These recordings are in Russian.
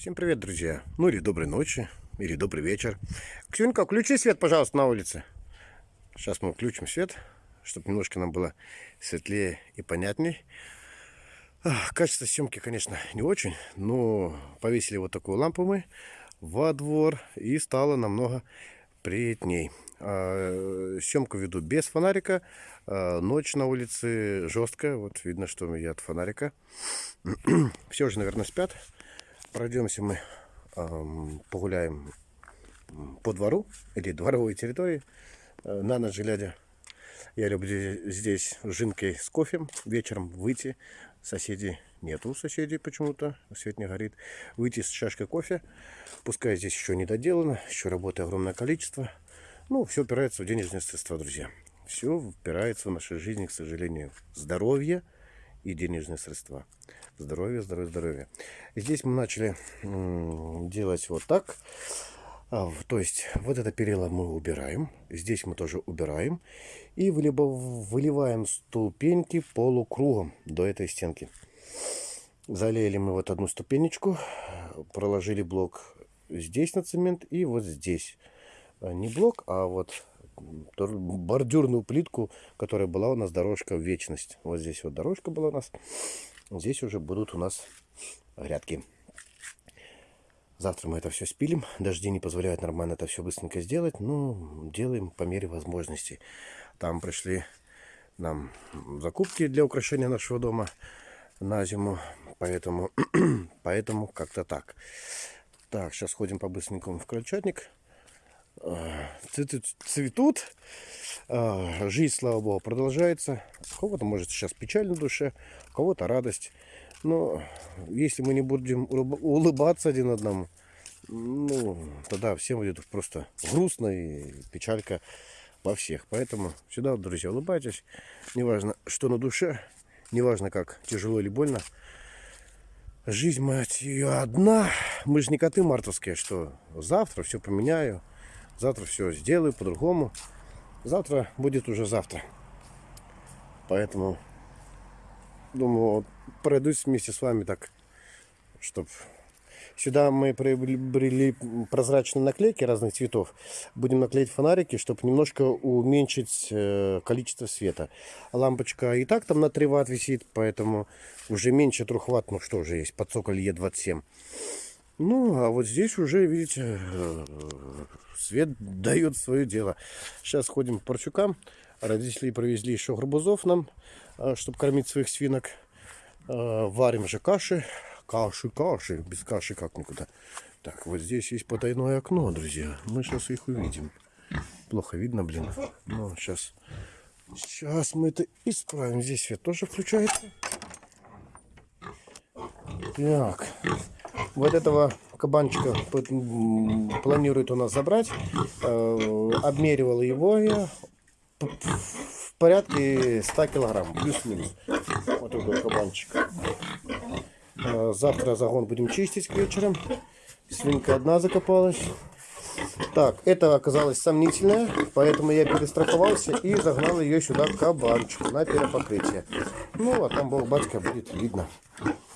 Всем привет, друзья. Ну или доброй ночи, или добрый вечер. Ксюнька, включи свет, пожалуйста, на улице. Сейчас мы включим свет, чтобы немножко нам было светлее и понятней. Качество съемки, конечно, не очень, но повесили вот такую лампу мы во двор и стало намного приятней. А, Съемку веду без фонарика. А, Ночь на улице жесткая. Вот видно, что я от фонарика. Все уже, наверное, спят. Пройдемся мы, погуляем по двору или дворовой территории. Э, На ночь глядя. Я люблю здесь жинкой с кофе вечером выйти. Соседей нету, соседей почему-то, свет не горит. Выйти с чашкой кофе. Пускай здесь еще не доделано, еще работы огромное количество. Ну, все упирается в денежные средства, друзья. Все упирается в нашей жизни, к сожалению. Здоровье и денежные средства. Здоровье, здоровье, здоровье. Здесь мы начали делать вот так. А, то есть вот это перила мы убираем. Здесь мы тоже убираем. И вылибо- выливаем ступеньки полукругом до этой стенки. Залили мы вот одну ступенечку. Проложили блок здесь на цемент и вот здесь. А, Не блок, а вот бордюрную плитку, которая была у нас дорожка в вечность. Вот здесь вот дорожка была у нас. Здесь уже будут у нас грядки. Завтра мы это все спилим. Дожди не позволяют нормально это все быстренько сделать. Но делаем по мере возможностей. Там пришли нам закупки для украшения нашего дома на зиму. Поэтому, поэтому как-то так. Так, сейчас ходим по-быстренькому в крольчатник. Цветы цветут. А, Жизнь, слава богу, продолжается. У кого-то, может, сейчас печаль на душе, у кого-то радость. Но если мы не будем улыб- улыбаться один одному, ну, тогда всем будет просто грустно и печалька во всех. Поэтому всегда, друзья, улыбайтесь. Неважно, что на душе, неважно, как тяжело или больно. Жизнь, мать ее, одна. Мы же не коты мартовские, что завтра все поменяю, завтра все сделаю по-другому. Завтра будет уже завтра. Поэтому, думаю, пройдусь вместе с вами так, чтобы... Сюда мы приобрели прозрачные наклейки разных цветов. Будем наклеить фонарики, чтобы немножко уменьшить э, количество света. Лампочка и так там на 3 ватт висит, поэтому уже меньше 3 ватт. Ну что же есть, под цоколь Е27. Ну, а вот здесь уже, видите, э, свет дает свое дело. Сейчас ходим по парчукам. Родители привезли еще гарбузов нам, чтобы кормить своих свинок. Э, Варим же каши. Каши, каши. Без каши как никуда. Так, вот здесь есть потайное окно, друзья. Мы сейчас их увидим. Плохо видно, блин. Ну, сейчас. Сейчас мы это исправим. Здесь свет тоже включается. Так. Вот этого кабанчика планирует у нас забрать. Э, Обмеривал его я в порядке 100 килограмм, плюс-минус. Вот такой кабанчик. Э, Завтра загон будем чистить к вечерам. Свинка одна закопалась. Так, это оказалось сомнительное, поэтому я перестраховался и загнал ее сюда кабанчику на перепокрытие. Ну, а там бог батька будет видно.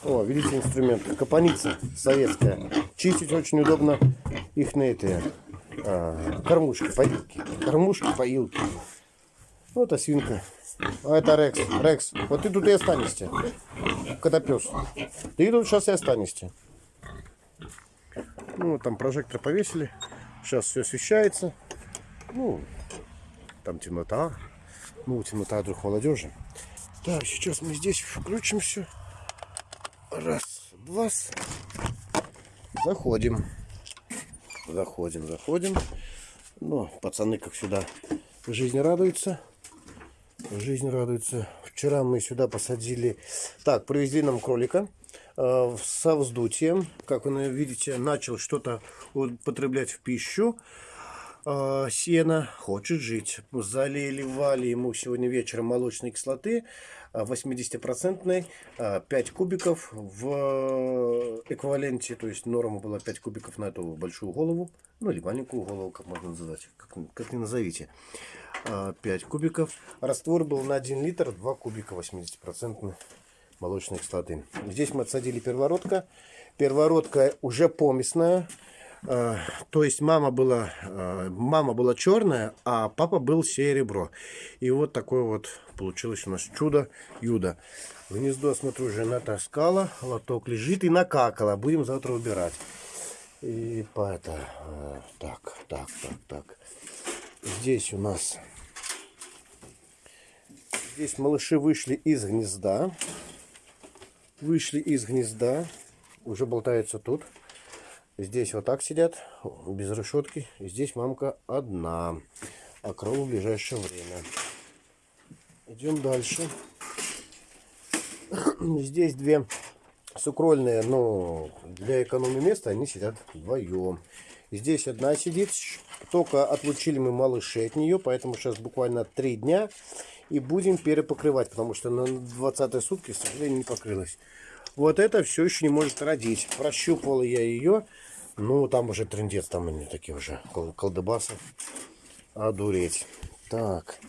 О, видите инструмент. Капаница советская. Чистить очень удобно их на эти а, кормушки, поилки. Кормушки, поилки. Вот а свинка. А это Рекс. Рекс, вот ты тут и останешься. Котопес. Ты тут сейчас и останешься. Ну, там прожектор повесили. Сейчас все освещается. Ну, там темнота. Ну, темнота друг молодежи. Так, сейчас мы здесь включим все. Раз, два. Заходим. Заходим, заходим. Ну, пацаны, как всегда, жизнь радуется. Жизнь радуется. Вчера мы сюда посадили... Так, привезли нам кролика э, со вздутием. Как вы видите, начал что-то употреблять в пищу. Э, сено хочет жить. Заливали ему сегодня вечером молочной кислоты э, 80-процентной, э, 5 кубиков в эквиваленте, то есть норма была 5 кубиков на эту большую голову, ну или маленькую голову, как можно называть, как, как ни назовите. Э, 5 кубиков. Раствор был на 1 литр, 2 кубика 80% молочной кислоты. Здесь мы отсадили первородка. Первородка уже помесная. Э, то есть мама была, э, мама была черная, а папа был серебро. И вот такое вот получилось у нас чудо Юда. Гнездо, смотрю, жена таскала, лоток лежит и накакала. Будем завтра убирать. И по это, э, так, так, так, так. Здесь у нас, здесь малыши вышли из гнезда. Вышли из гнезда, уже болтаются тут. Здесь вот так сидят, без решетки. Здесь мамка одна. А кролу в ближайшее время. Идем дальше. Здесь две сукрольные, но для экономии места они сидят вдвоем. Здесь одна сидит. Только отлучили мы малышей от нее, поэтому сейчас буквально три дня. И будем перепокрывать, потому что на 20 сутки, к сожалению, не покрылась. Вот это все еще не может родить. Прощупывал я ее. Ну, там уже трендец, там они такие уже колдыбасы. Одуреть. Так,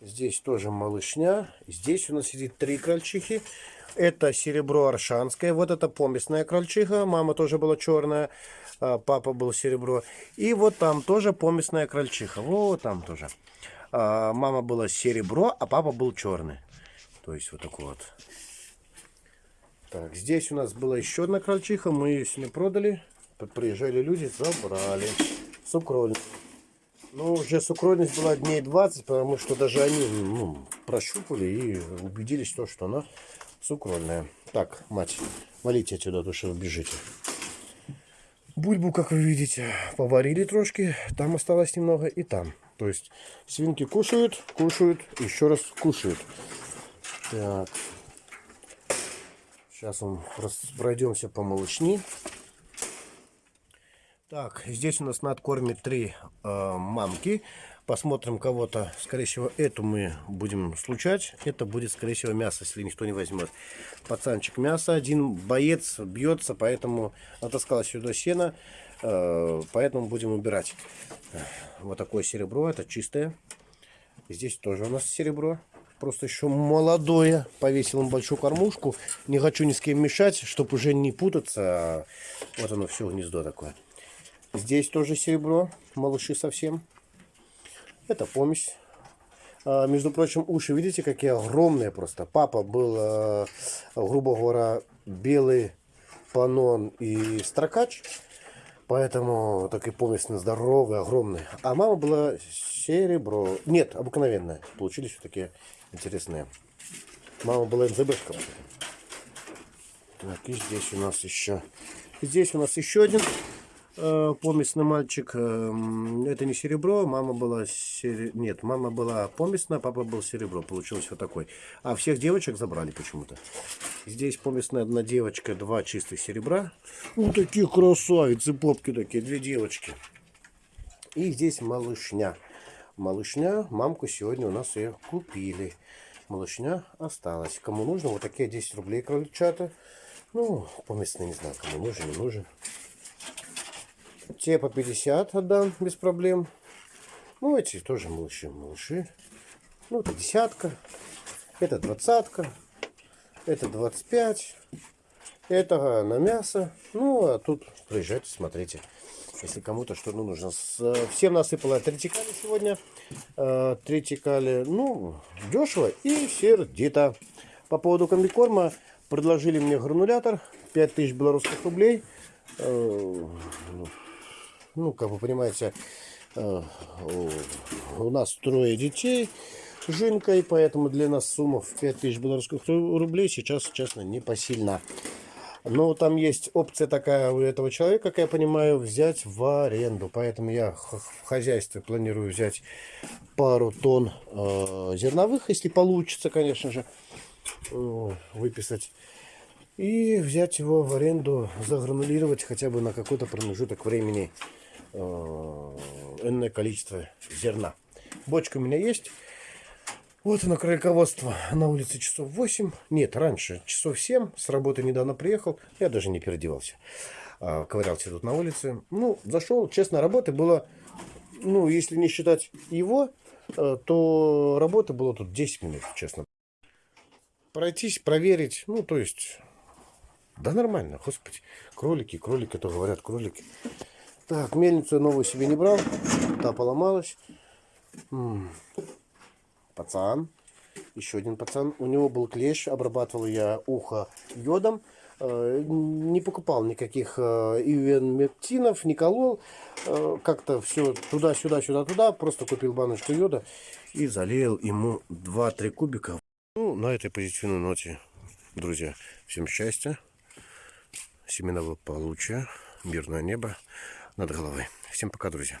здесь тоже малышня. Здесь у нас сидит три крольчихи. Это серебро аршанское. Вот это помесная крольчиха. Мама тоже была черная. А папа был серебро. И вот там тоже помесная крольчиха. Вот там тоже. А мама была серебро, а папа был черный. То есть вот такой вот. Так, здесь у нас была еще одна крольчиха. Мы ее сегодня продали. Приезжали люди, забрали. Сукрольность. Ну, уже сукрольность была дней 20, потому что даже они ну, прощупали и убедились, то, что она сукрольная. Так, мать, валите отсюда, то что вы бежите. Бульбу, как вы видите, поварили трошки. Там осталось немного и там. То есть свинки кушают, кушают, еще раз кушают. Так. Сейчас мы пройдемся по молочни. Так, здесь у нас на откорме три э, мамки. Посмотрим кого-то. Скорее всего, эту мы будем случать. Это будет, скорее всего, мясо, если никто не возьмет. Пацанчик мясо. Один боец бьется, поэтому натаскала сюда сено. Э, поэтому будем убирать. Вот такое серебро. Это чистое. Здесь тоже у нас серебро. Просто еще молодое. Повесил им большую кормушку. Не хочу ни с кем мешать, чтобы уже не путаться. Вот оно все гнездо такое. Здесь тоже серебро, малыши совсем. Это помесь. А, между прочим, уши, видите, какие огромные просто. Папа был, а, грубо говоря, белый панон и строкач. Поэтому такой помесь здоровый, огромный. А мама была серебро. Нет, обыкновенная. Получились вот такие интересные. Мама была НЗБшка. Так, и здесь у нас еще. Здесь у нас еще один Э, помесный мальчик. Эм, это не серебро, мама была сери... Нет, мама была помесная, папа был серебро. Получилось вот такой. А всех девочек забрали почему-то. Здесь помесная одна девочка, два чистых серебра. Ну, такие красавицы, попки такие, две девочки. И здесь малышня. Малышня, мамку сегодня у нас ее купили. Малышня осталась. Кому нужно, вот такие 10 рублей крольчата. Ну, поместные, не знаю, кому нужен, не нужен. Те по 50 отдам без проблем. Ну, эти тоже малыши, малыши. Ну, это десятка. Это двадцатка. Это 25. Это на мясо. Ну, а тут приезжайте, смотрите. Если кому-то что ну, нужно. Всем насыпала третикали сегодня. Э, третикали, ну, дешево и сердито. По поводу комбикорма предложили мне гранулятор. 5000 белорусских рублей. Ну, как вы понимаете, э, у нас трое детей с Жинкой, поэтому для нас сумма в 5000 белорусских рублей сейчас, честно, не посильна. Но там есть опция такая у этого человека, как я понимаю, взять в аренду. Поэтому я в хозяйстве планирую взять пару тонн э, зерновых, если получится, конечно же, э, выписать. И взять его в аренду, загранулировать хотя бы на какой-то промежуток времени энное количество зерна. Бочка у меня есть. Вот оно, кролиководство на улице часов 8. Нет, раньше, часов 7. С работы недавно приехал. Я даже не переодевался. А, ковырялся тут на улице. Ну, зашел. Честно, работы было, ну, если не считать его, э, то работы было тут 10 минут, честно. Пройтись, проверить. Ну, то есть, Да нормально, господи. Кролики, кролики, то говорят, кролики. Так, мельницу новую себе не брал. Та поломалась. Пацан. Еще один пацан. У него был клещ. Обрабатывал я ухо йодом. Э, Не покупал никаких э, ивенмектинов, не колол. Э, Как-то все туда-сюда, сюда-туда. Просто купил баночку йода и залил ему 2-3 кубика. Ну, на этой позитивной ноте, друзья, всем счастья, семенного получия, мирное небо над головой. Всем пока, друзья.